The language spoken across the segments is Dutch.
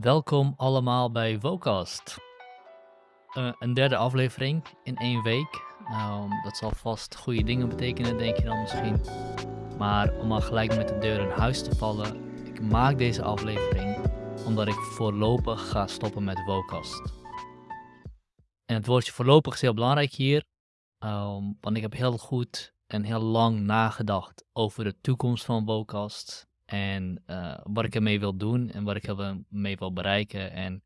Welkom allemaal bij Vocast. Eh, een derde aflevering in één week. Nou, dat zal vast goede dingen betekenen, denk je dan misschien. Maar om al gelijk met de deur in huis te vallen, ik maak deze aflevering omdat ik voorlopig ga stoppen met Vocast. En het woordje voorlopig is heel belangrijk hier, ehm, want ik heb heel goed en heel lang nagedacht over de toekomst van Vocast en uh, wat ik ermee wil doen en wat ik ermee wil bereiken. En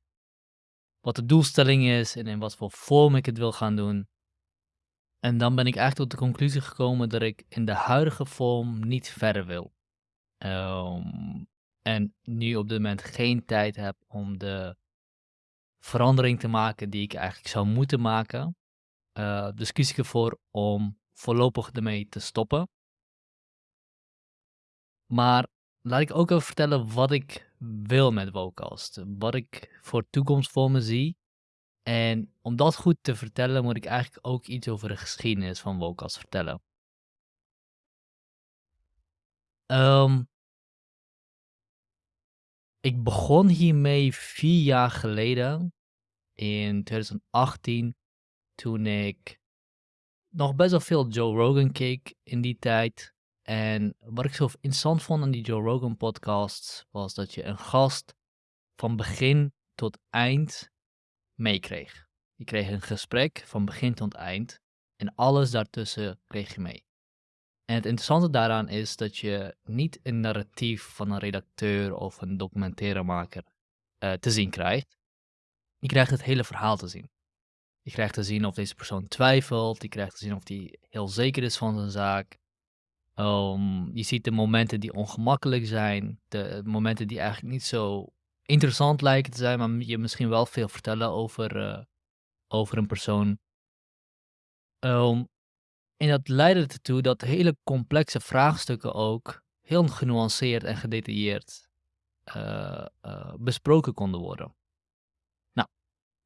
wat de doelstelling is en in wat voor vorm ik het wil gaan doen. En dan ben ik eigenlijk tot de conclusie gekomen dat ik in de huidige vorm niet verder wil. Um, en nu op dit moment geen tijd heb om de verandering te maken die ik eigenlijk zou moeten maken. Uh, dus kies ik ervoor om voorlopig ermee te stoppen. Maar laat ik ook even vertellen wat ik wil met Vocast. Wat ik voor toekomst voor me zie. En om dat goed te vertellen, moet ik eigenlijk ook iets over de geschiedenis van Vocast vertellen. Um, ik begon hiermee vier jaar geleden, in 2018, toen ik nog best wel veel Joe Rogan keek in die tijd. En wat ik zo interessant vond aan die Joe Rogan podcast was dat je een gast van begin tot eind meekreeg. Je kreeg een gesprek van begin tot eind en alles daartussen kreeg je mee. En het interessante daaraan is dat je niet een narratief van een redacteur of een documentairemaker uh, te zien krijgt. Je krijgt het hele verhaal te zien. Je krijgt te zien of deze persoon twijfelt. Je krijgt te zien of hij heel zeker is van zijn zaak. Um, je ziet de momenten die ongemakkelijk zijn, de momenten die eigenlijk niet zo interessant lijken te zijn, maar je misschien wel veel vertellen over, uh, over een persoon. Um, en dat leidde ertoe dat hele complexe vraagstukken ook heel genuanceerd en gedetailleerd uh, uh, besproken konden worden. Nou,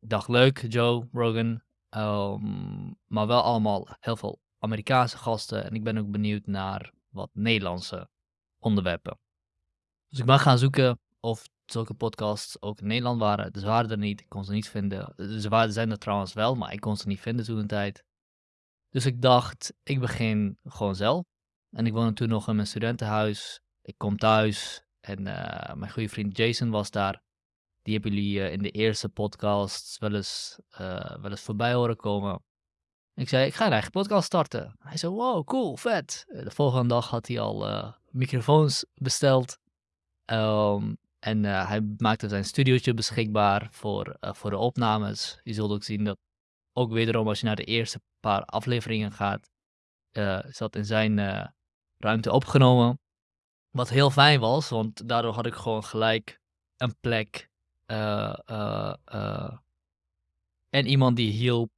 dag leuk, Joe Rogan, um, maar wel allemaal heel veel Amerikaanse gasten en ik ben ook benieuwd naar wat Nederlandse onderwerpen. Dus ik ben gaan zoeken of zulke podcasts ook in Nederland waren. Ze waren er niet, ik kon ze niet vinden. Ze waren, zijn er trouwens wel, maar ik kon ze niet vinden toen een tijd. Dus ik dacht, ik begin gewoon zelf. En ik woonde toen nog in mijn studentenhuis. Ik kom thuis en uh, mijn goede vriend Jason was daar. Die hebben jullie uh, in de eerste podcast wel eens, uh, wel eens voorbij horen komen. Ik zei, ik ga een eigen podcast starten. Hij zei, wow, cool, vet. De volgende dag had hij al uh, microfoons besteld. Um, en uh, hij maakte zijn studiootje beschikbaar voor, voor de opnames. Je zult ook zien dat, ook wederom als je naar de eerste paar afleveringen gaat, is dat in zijn ruimte opgenomen. Wat heel fijn was, want daardoor had ik gewoon gelijk een plek en iemand die hielp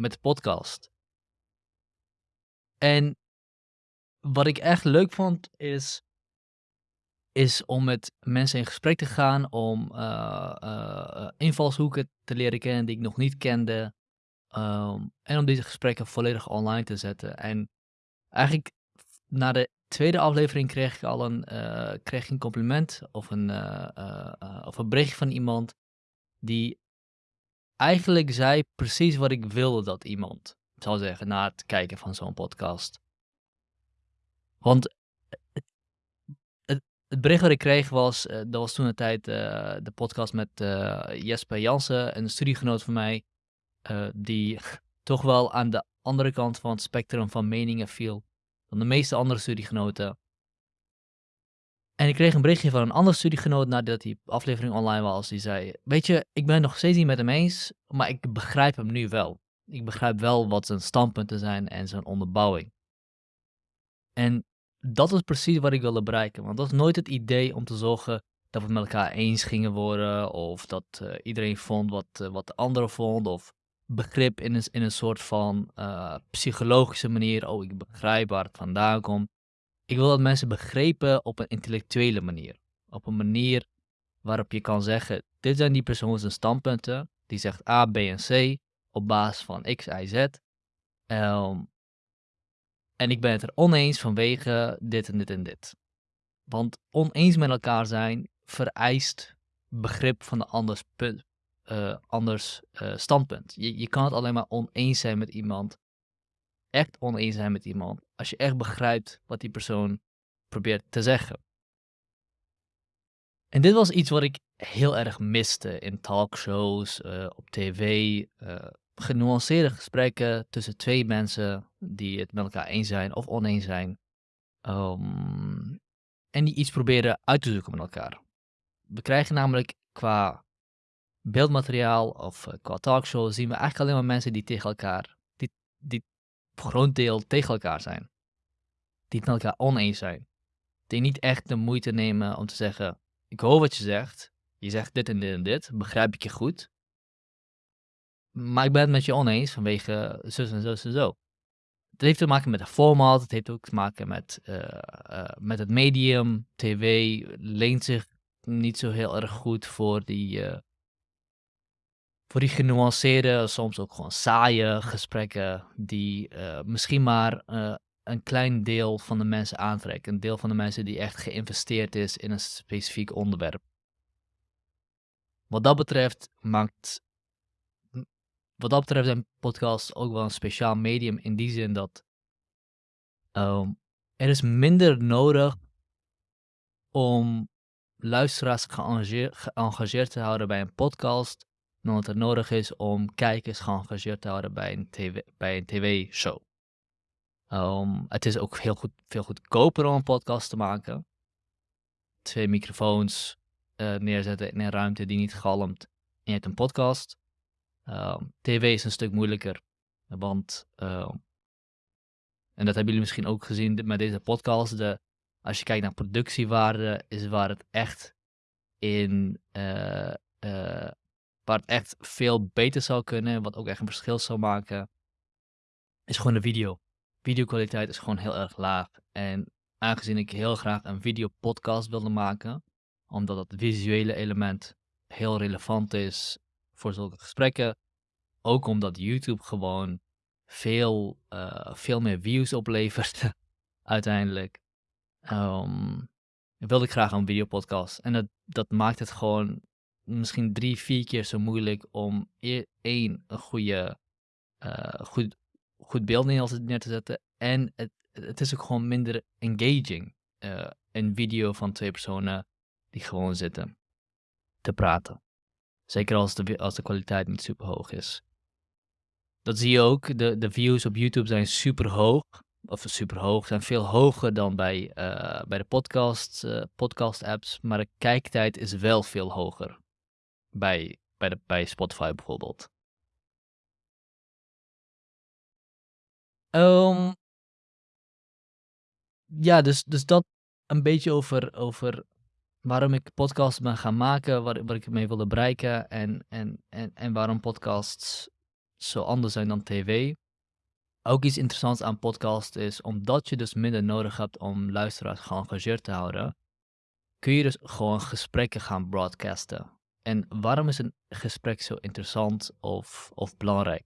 met de podcast. En wat ik echt leuk vond is, is om met mensen in gesprek te gaan, om uh, uh, invalshoeken te leren kennen die ik nog niet kende. Um, en om deze gesprekken volledig online te zetten. En eigenlijk na de tweede aflevering kreeg ik al een, uh, kreeg een compliment of een, of een bericht van iemand die eigenlijk zei precies wat ik wilde dat iemand zou zeggen na het kijken van zo'n podcast. Want het, het, bericht wat ik kreeg was, uh, dat was toen een tijd uh, de podcast met uh, Jesper Jansen, een studiegenoot van mij, die toch wel aan de andere kant van het spectrum van meningen viel dan de meeste andere studiegenoten. En ik kreeg een berichtje van een andere studiegenoot nadat die aflevering online was. Die zei, weet je, ik ben nog steeds niet met hem eens, maar ik begrijp hem nu wel. Ik begrijp wel wat zijn standpunten zijn en zijn onderbouwing. En dat is precies wat ik wilde bereiken. Want dat is nooit het idee om te zorgen dat we met elkaar eens gingen worden. Of dat uh, iedereen vond wat, uh, wat de andere vond. Of begrip in een, in een soort van uh, psychologische manier. Oh, ik begrijp waar het vandaan komt. Ik wil dat mensen begrepen op een intellectuele manier. Op een manier waarop je kan zeggen, dit zijn die persoon zijn standpunten. Die zegt A, B en C op basis van X, Y, Z. Um, en ik ben het er oneens vanwege dit en dit en dit. Want oneens met elkaar zijn vereist begrip van de anders, punt, eh, anders eh, standpunt. Je, je kan het alleen maar oneens zijn met iemand, echt oneens zijn met iemand, als je echt begrijpt wat die persoon probeert te zeggen. En dit was iets wat ik heel erg miste in talkshows, uh, op tv. genuanceerde gesprekken tussen twee mensen die het met elkaar eens zijn of oneens zijn. Um, en die iets proberen uit te zoeken met elkaar. We krijgen namelijk qua beeldmateriaal of uh, qua talkshow zien we eigenlijk alleen maar mensen die tegen elkaar, die, die voor groot deel tegen elkaar zijn. Die het met elkaar oneens zijn. Die niet echt de moeite nemen om te zeggen, ik hoor wat je zegt, je zegt dit en dit en dit, begrijp ik je goed. Maar ik ben het met je oneens vanwege zus en zo en zo. Het heeft te maken met de format, het heeft ook te maken met, uh, uh, met het medium. TV leent zich niet zo heel erg goed voor die, uh, voor die genuanceerde, soms ook gewoon saaie gesprekken, die misschien maar een klein deel van de mensen aantrekken. Een deel van de mensen die echt geïnvesteerd is in een specifiek onderwerp. Wat dat betreft maakt wat dat betreft zijn podcasts ook wel een speciaal medium in die zin dat um, er is minder nodig om luisteraars geëngageerd, te houden bij een podcast dan dat er nodig is om kijkers geëngageerd te houden bij een, TV, bij een tv-show. Um, het is ook heel goed, veel goedkoper om een podcast te maken. Twee microfoons uh, neerzetten in een ruimte die niet galmt en je hebt een podcast. Ehm, TV is een stuk moeilijker, want, ehm, en dat hebben jullie misschien ook gezien met deze podcast, de, als je kijkt naar productiewaarde, is waar het echt in, uh, uh, waar het echt veel beter zou kunnen, wat ook echt een verschil zou maken, is gewoon de video. Videokwaliteit is gewoon heel erg laag. En aangezien ik heel graag een videopodcast wilde maken, omdat het visuele element heel relevant is voor zulke gesprekken. Ook omdat YouTube gewoon veel, uh, veel meer views oplevert uiteindelijk. Um, wilde ik graag een videopodcast. En dat, dat maakt het gewoon misschien drie, vier keer zo moeilijk om e-, één, een goede, uh, goed, goed beeld neer te zetten. En het, het is ook gewoon minder engaging. Uh, een video van twee personen die gewoon zitten te praten. Zeker als de, als de kwaliteit niet super hoog is. Dat zie je ook. De, de views op YouTube zijn super hoog. Of super hoog, zijn veel hoger dan bij, uh, bij de podcast, podcast apps. Maar de kijktijd is wel veel hoger. Bij, bij, de, bij Spotify bijvoorbeeld. Um, ja, dus, dus dat een beetje over, over waarom ik podcasts ben gaan maken, waar, waar ik mee wilde bereiken en, en, en, en waarom podcasts zo anders zijn dan tv. Ook iets interessants aan podcast is, omdat je dus minder nodig hebt om luisteraars geëngageerd te houden, kun je dus gewoon gesprekken gaan broadcasten. En waarom is een gesprek zo interessant of, of belangrijk?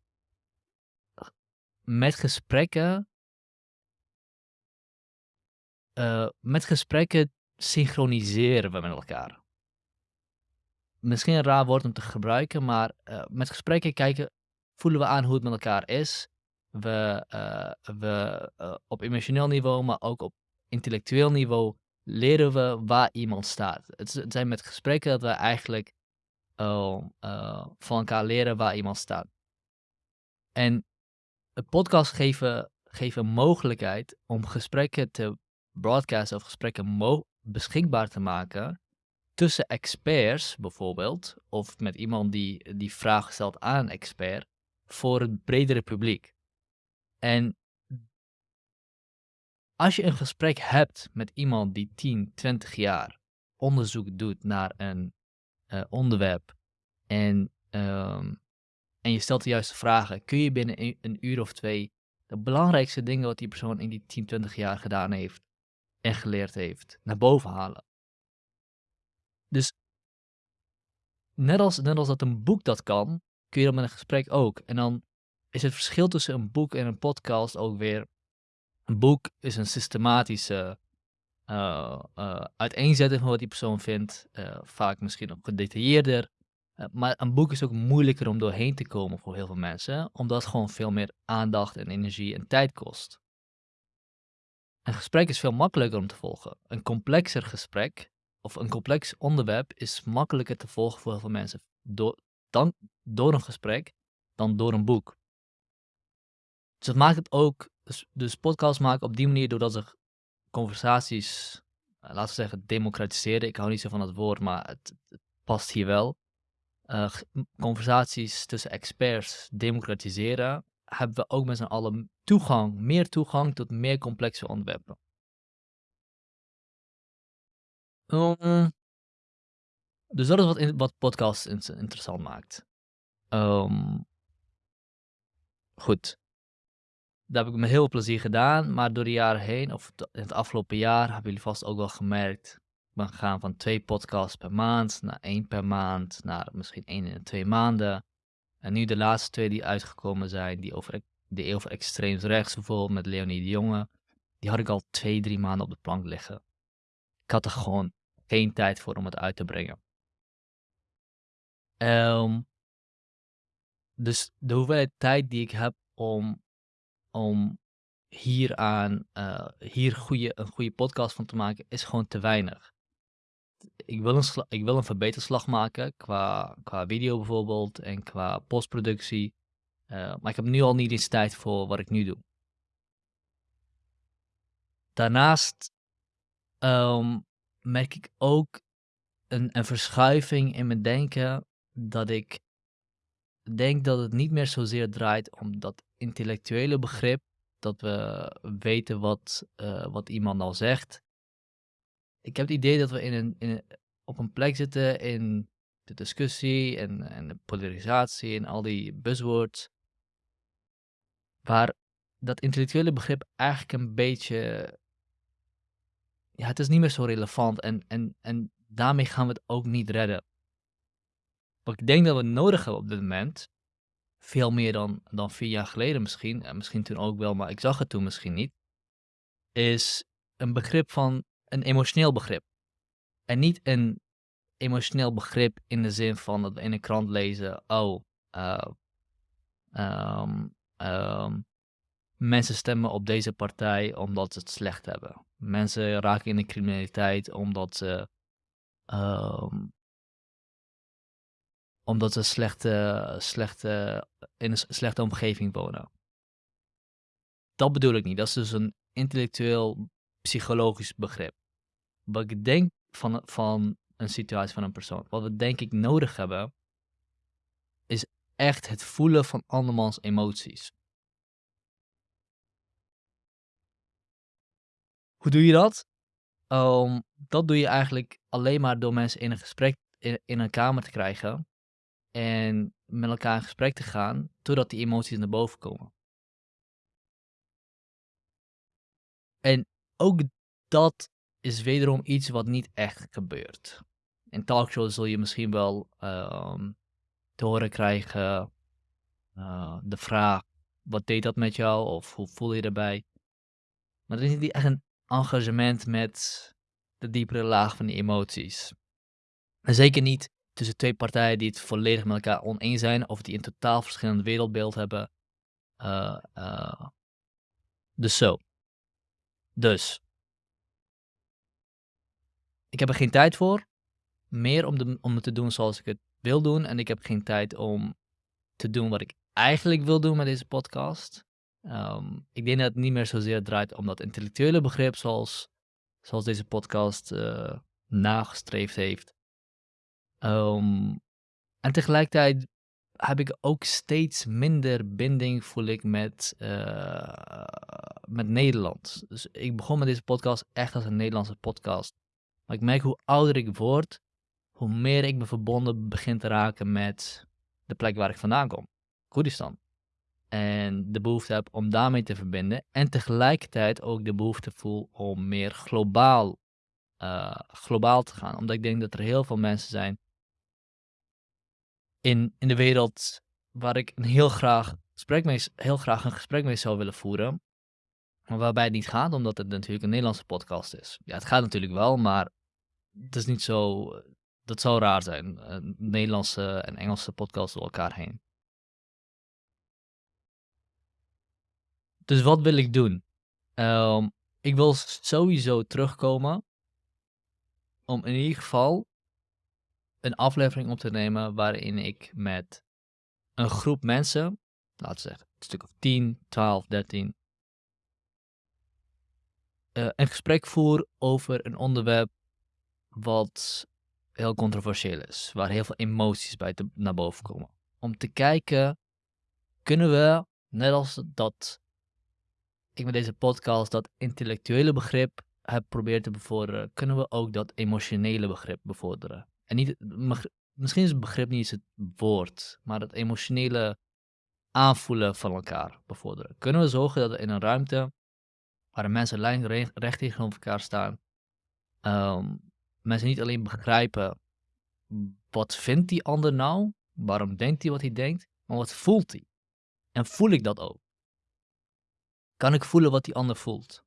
Met gesprekken, uh, met gesprekken synchroniseren we met elkaar. Misschien een raar woord om te gebruiken, maar uh, met gesprekken kijken, voelen we aan hoe het met elkaar is. We, uh, we op emotioneel niveau, maar ook op intellectueel niveau leren we waar iemand staat. Het zijn met gesprekken dat we eigenlijk van elkaar leren waar iemand staat. En een podcast geven, geven mogelijkheid om gesprekken te broadcasten of gesprekken beschikbaar te maken tussen experts bijvoorbeeld, of met iemand die die vraag stelt aan een expert, voor het bredere publiek. En als je een gesprek hebt met iemand die 10, 20 jaar onderzoek doet naar een uh, onderwerp en, um, en je stelt de juiste vragen, kun je binnen een, een uur of twee de belangrijkste dingen wat die persoon in die 10, 20 jaar gedaan heeft, en geleerd heeft, naar boven halen. Dus net als, net als dat een boek dat kan, kun je dat met een gesprek ook. En dan is het verschil tussen een boek en een podcast ook weer. Een boek is een systematische uh, uh, uiteenzetting van wat die persoon vindt. Uh, vaak misschien ook gedetailleerder. Maar een boek is ook moeilijker om doorheen te komen voor heel veel mensen, omdat het gewoon veel meer aandacht en energie en tijd kost. Een gesprek is veel makkelijker om te volgen. Een complexer gesprek of een complex onderwerp is makkelijker te volgen voor heel veel mensen door, dan, door een gesprek dan door een boek. Dus het maakt het ook, dus, dus podcasts maken op die manier doordat ze conversaties, uh, laten we zeggen, democratiseren. Ik hou niet zo van dat woord, maar het, past hier wel. Uh, conversaties tussen experts democratiseren, hebben we ook met z'n allen toegang, meer toegang tot meer complexe onderwerpen. Um, dus dat is wat, in, wat podcast interessant maakt. Um, goed. Dat heb ik met heel plezier gedaan, maar door de jaren heen, of in het afgelopen jaar, hebben jullie vast ook wel gemerkt. Ik ben gegaan van twee podcasts per maand naar één per maand, naar misschien één in twee maanden. En nu de laatste twee die uitgekomen zijn, die over, die over extreems rechts bijvoorbeeld met Leonie de Jonge, die had ik al twee, drie maanden op de plank liggen. Ik had er gewoon geen tijd voor om het uit te brengen. Um, dus de hoeveelheid tijd die ik heb om, om hieraan, uh, hier goede, een goede podcast van te maken, is gewoon te weinig. Ik wil een, ik wil een verbeterslag maken qua, qua video bijvoorbeeld en qua postproductie. Uh, maar ik heb nu al niet eens tijd voor wat ik nu doe. Daarnaast um, merk ik ook een, een verschuiving in mijn denken dat ik denk dat het niet meer zozeer draait om dat intellectuele begrip, dat we weten wat, uh, wat iemand al zegt. Ik heb het idee dat we in een, in op een plek zitten in de discussie en, en de polarisatie en al die buzzwords, waar dat intellectuele begrip eigenlijk een beetje ja, het is niet meer zo relevant en, en, en daarmee gaan we het ook niet redden. Wat ik denk dat we nodig hebben op dit moment, veel meer dan, dan vier jaar geleden misschien, en misschien toen ook wel, maar ik zag het toen misschien niet, is een begrip van een emotioneel begrip. En niet een emotioneel begrip in de zin van dat we in een krant lezen, oh, uh, um, um, mensen stemmen op deze partij omdat ze het slecht hebben. Mensen raken in de criminaliteit omdat ze, um, omdat ze slechte, slechte, in een slechte omgeving wonen. Dat bedoel ik niet. Dat is dus een intellectueel, psychologisch begrip. Wat ik denk van, van een situatie van een persoon. Wat we denk ik nodig hebben, is echt het voelen van andermans emoties. Hoe doe je dat? Um, dat doe je eigenlijk alleen maar door mensen in een gesprek in, in een kamer te krijgen. En met elkaar in gesprek te gaan, totdat die emoties naar boven komen. En ook dat is wederom iets wat niet echt gebeurt. In talkshows zul je misschien wel um, te horen krijgen uh, de vraag, wat deed dat met jou? Of hoe voel je erbij? Maar er is niet echt een engagement met de diepere laag van die emoties. En zeker niet tussen twee partijen die het volledig met elkaar oneens zijn of die een totaal verschillend wereldbeeld hebben. Uh, uh, dus zo. Dus. Ik heb er geen tijd voor. Meer om, de, om het te doen zoals ik het wil doen. En ik heb geen tijd om te doen wat ik eigenlijk wil doen met deze podcast. Um, ik denk dat het niet meer zozeer draait om dat intellectuele begrip zoals, zoals deze podcast uh, nagestreefd heeft. Um, en tegelijkertijd heb ik ook steeds minder binding, voel ik, met, uh, met Nederland. Dus ik begon met deze podcast echt als een Nederlandse podcast. Maar ik merk hoe ouder ik word, hoe meer ik me verbonden begin te raken met de plek waar ik vandaan kom. Koerdistan en de behoefte heb om daarmee te verbinden. En tegelijkertijd ook de behoefte voel om meer globaal, uh, globaal te gaan. Omdat ik denk dat er heel veel mensen zijn in, in de wereld waar ik heel graag, gesprek mee, heel graag een gesprek mee zou willen voeren. Maar waarbij het niet gaat, omdat het natuurlijk een Nederlandse podcast is. Ja, het gaat natuurlijk wel, maar het is niet zo. Dat zou raar zijn. eh, Nederlandse en Engelse podcasts door elkaar heen. Dus wat wil ik doen? Ehm, ik wil sowieso terugkomen om in ieder geval een aflevering op te nemen waarin ik met een groep mensen, laten we zeggen een stuk of 10, 12, 13, eh, een gesprek voer over een onderwerp wat heel controversieel is, waar heel veel emoties bij te- naar boven komen. Om te kijken, kunnen we, net als dat ik met deze podcast dat intellectuele begrip heb proberen te bevorderen, kunnen we ook dat emotionele begrip bevorderen. En niet, misschien is het begrip niet eens het woord, maar het emotionele aanvoelen van elkaar bevorderen. Kunnen we zorgen dat we in een ruimte waar mensen lijnrecht recht tegenover elkaar staan, ehm, mensen niet alleen begrijpen wat vindt die ander nou, waarom denkt hij wat hij denkt, maar wat voelt hij? En voel ik dat ook? Kan ik voelen wat die ander voelt?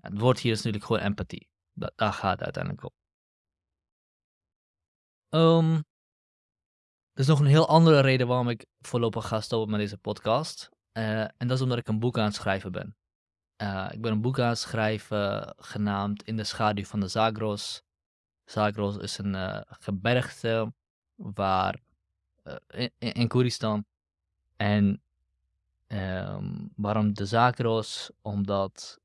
Het woord hier is natuurlijk gewoon empathie. Da- daar gaat het uiteindelijk om. Ehm, er is nog een heel andere reden waarom ik voorlopig ga stoppen met deze podcast. Eh, en dat is omdat ik een boek aan het schrijven ben. Eh, ik ben een boek aan het schrijven genaamd In de schaduw van de Zagros. Zagros is een eh, gebergte waar, in, in Koeristan. En ehm, waarom de Zagros? Omdat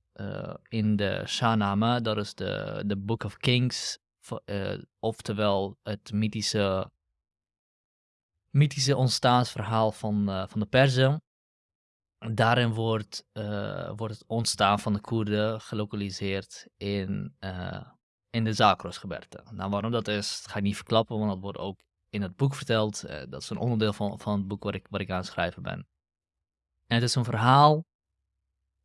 in de Shahnameh, dat is de, de Book of Kings, eh, oftewel het mythische, mythische ontstaansverhaal van, eh, van de Perzen. Daarin wordt, eh, wordt het ontstaan van de Koerden gelokaliseerd in, in de Zakros-gebergte. Nou, waarom dat is, ga ik niet verklappen, want dat wordt ook in het boek verteld. Dat is een onderdeel van, van het boek waar ik, waar ik aan het schrijven ben. En het is een verhaal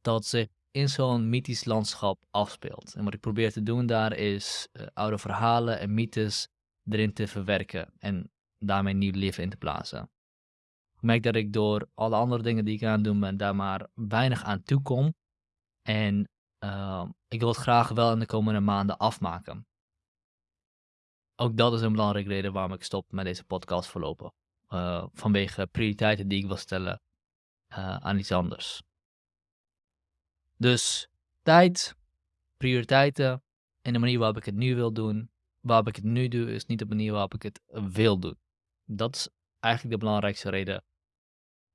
dat zich in zo'n mythisch landschap afspeelt. En wat ik probeer te doen daar is eh, oude verhalen en mythes erin te verwerken en daarmee nieuw leven in te plaatsen. Ik merk dat ik door alle andere dingen die ik aan het doen ben, daar maar weinig aan toe kom. En uh, ik wil het graag wel in de komende maanden afmaken. Ook dat is een belangrijke reden waarom ik stop met deze podcast voorlopig. Uh, vanwege prioriteiten die ik wil stellen uh, aan iets anders. Dus tijd, prioriteiten en de manier waarop ik het nu wil doen. Waarop ik het nu doe, is niet de manier waarop ik het wil doen. Dat is eigenlijk de belangrijkste reden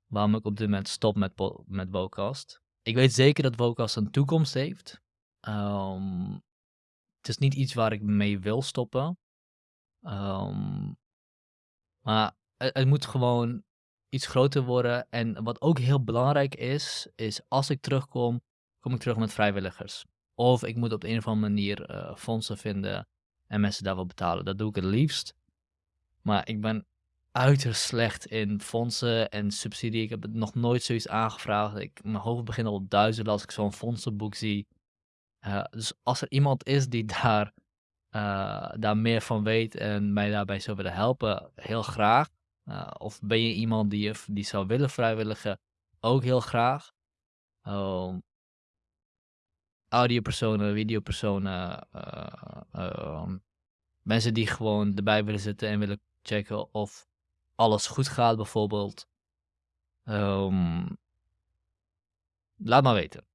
waarom ik op dit moment stop met, met Vocast. Ik weet zeker dat Vocast een toekomst heeft. Um, het is niet iets waar ik mee wil stoppen. Um, maar het, moet gewoon iets groter worden. En wat ook heel belangrijk is, is als ik terugkom, kom ik terug met vrijwilligers. Of ik moet op een of andere manier uh, fondsen vinden en mensen daarvoor betalen. Dat doe ik het liefst. Maar ik ben uiterst slecht in fondsen en subsidie. Ik heb nog nooit zoiets aangevraagd. Ik, mijn hoofd begint al op duizenden als ik zo'n fondsenboek zie. Uh, dus als er iemand is die daar, uh, daar meer van weet en mij daarbij zou willen helpen, heel graag. Of ben je iemand die, die zou willen vrijwilligen, ook heel graag. Um, audiopersonen, videopersonen, um, mensen die gewoon erbij willen zitten en willen checken of alles goed gaat bijvoorbeeld. Um, laat maar weten.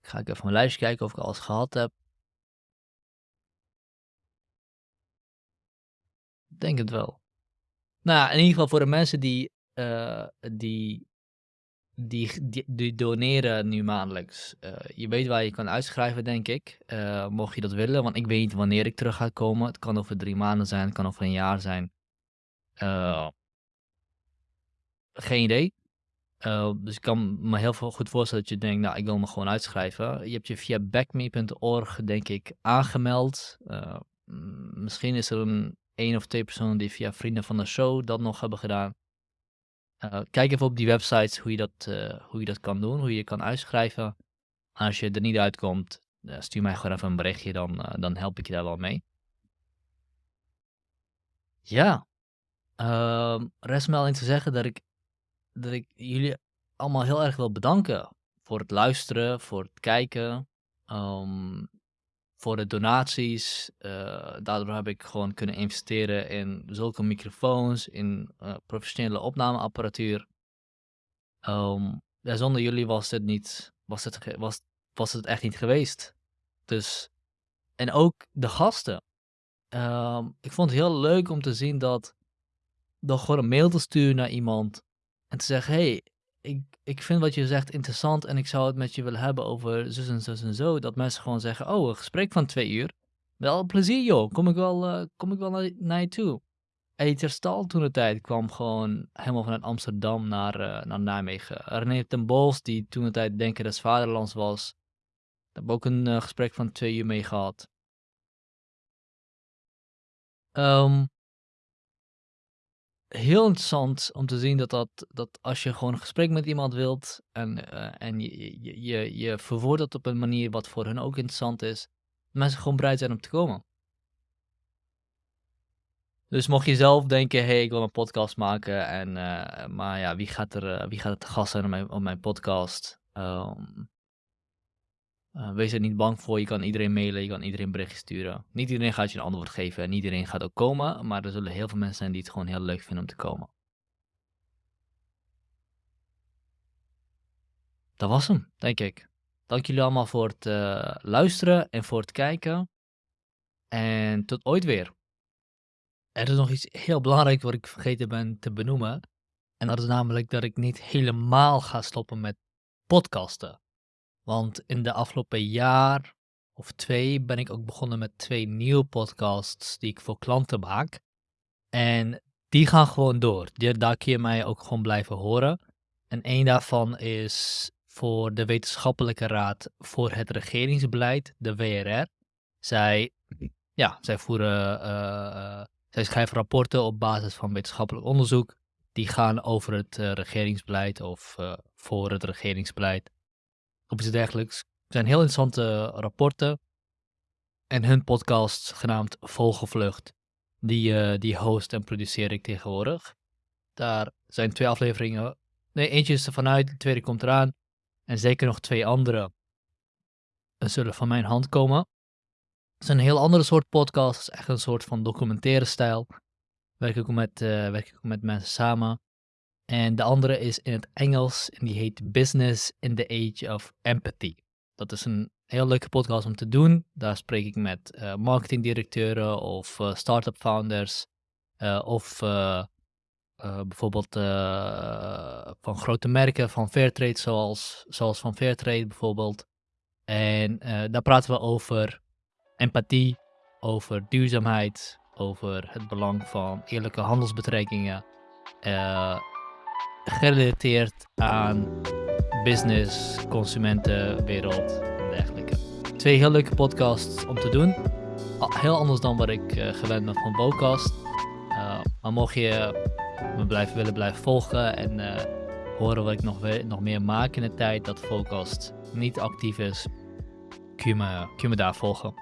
Ga ik even mijn lijstje kijken of ik alles gehad heb. Denk het wel. Nou, in ieder geval voor de mensen die, uh, die, die, die, doneren nu maandelijks. Uh, je weet waar je kan uitschrijven, denk ik. Uh, mocht je dat willen, want ik weet niet wanneer ik terug ga komen. Het kan over drie maanden zijn, het kan over een jaar zijn. Uh, geen idee. Dus ik kan me heel veel goed voorstellen dat je denkt, nou, ik wil me gewoon uitschrijven. Je hebt je via backme.org, denk ik, aangemeld. Misschien is er een één of twee personen die via vrienden van de show dat nog hebben gedaan. Uh, kijk even op die websites hoe je, dat, uh, hoe je dat kan doen, hoe je je kan uitschrijven. Als je er niet uitkomt, stuur mij gewoon even een berichtje, dan, dan help ik je daar wel mee. Ja, uh, rest me alleen te zeggen dat ik dat ik jullie allemaal heel erg wil bedanken voor het luisteren, voor het kijken, ehm, voor de donaties. Uh, daardoor heb ik gewoon kunnen investeren in zulke microfoons, in uh, professionele opnameapparatuur. Ja, zonder jullie was het niet, was het, was, was het echt niet geweest. Dus, en ook de gasten. Um, ik vond het heel leuk om te zien dat door gewoon een mail te sturen naar iemand en te zeggen: hey, ik, ik vind wat je zegt interessant en ik zou het met je willen hebben over zus en zus en zo. Dat mensen gewoon zeggen: Oh, een gesprek van twee uur. Wel plezier, joh. Kom ik wel, uh, kom ik wel naar, naar je toe. Eter Stal toen de tijd kwam gewoon helemaal vanuit Amsterdam naar, uh, naar Nijmegen. René ten Bols, die toen de tijd Denken des Vaderlands was. Daar heb ik ook een uh, gesprek van twee uur mee gehad. Um, heel interessant om te zien dat, dat, dat als je gewoon een gesprek met iemand wilt en, uh, en je, je, je, je verwoordt op een manier wat voor hen ook interessant is, mensen gewoon bereid zijn om te komen. Dus mocht je zelf denken, hey, ik wil een podcast maken, en, uh, maar ja, wie gaat er, uh, wie gaat te gast zijn op mijn, op mijn podcast? Um, uh, wees er niet bang voor, je kan iedereen mailen, je kan iedereen bericht sturen. Niet iedereen gaat je een antwoord geven en niet iedereen gaat ook komen, maar er zullen heel veel mensen zijn die het gewoon heel leuk vinden om te komen. Dat was hem, denk ik. Dank jullie allemaal voor het uh, luisteren en voor het kijken. En tot ooit weer. Er is nog iets heel belangrijks wat ik vergeten ben te benoemen. En dat is namelijk dat ik niet helemaal ga stoppen met podcasten. Want in de afgelopen jaar of twee ben ik ook begonnen met twee nieuwe podcasts die ik voor klanten maak. En die gaan gewoon door. Daar kun je mij ook gewoon blijven horen. En één daarvan is voor de Wetenschappelijke Raad voor het Regeringsbeleid, de WRR. Zij, ja, zij, voeren, uh, zij schrijven rapporten op basis van wetenschappelijk onderzoek. Die gaan over het uh, regeringsbeleid of voor het regeringsbeleid of iets dergelijks. Het zijn heel interessante rapporten. En hun podcast genaamd Vogelvlucht, die, uh, die host en produceer ik tegenwoordig. Daar zijn twee afleveringen. Nee, eentje is er vanuit, de tweede komt eraan. En zeker nog twee andere zullen van mijn hand komen. Het is een heel andere soort podcast. Het is echt een soort van documentaire stijl. Werk ik met, uh, werk ik ook met mensen samen. En de andere is in het Engels en die heet Business in the Age of Empathy. Dat is een heel leuke podcast om te doen. Daar spreek ik met uh, marketingdirecteuren of uh, start-up founders uh, of bijvoorbeeld van grote merken van Fairtrade zoals, zoals van Fairtrade bijvoorbeeld. En daar praten we over empathie, over duurzaamheid, over het belang van eerlijke handelsbetrekkingen gerelateerd aan business, consumentenwereld en dergelijke. Twee heel leuke podcasts om te doen. Heel anders dan wat ik uh, gewend ben van Bocast. Uh, maar mocht je me blijven, willen blijven volgen en uh, horen wat ik nog, nog meer maak in de tijd dat Vocast niet actief is, kun je me, kun je me daar volgen.